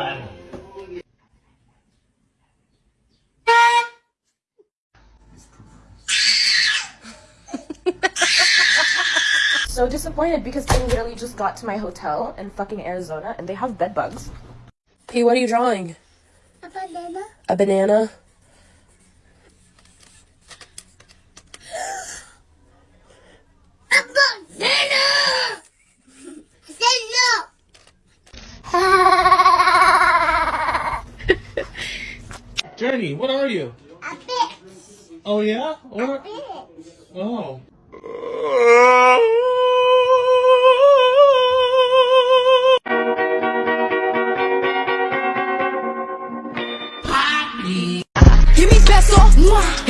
family. so disappointed because I literally just got to my hotel in fucking Arizona and they have bed bugs. P, what are you drawing? A banana. A banana? Jenny, what are you? A bit. Oh yeah? What? Bit. Oh. Give me peso, extendo,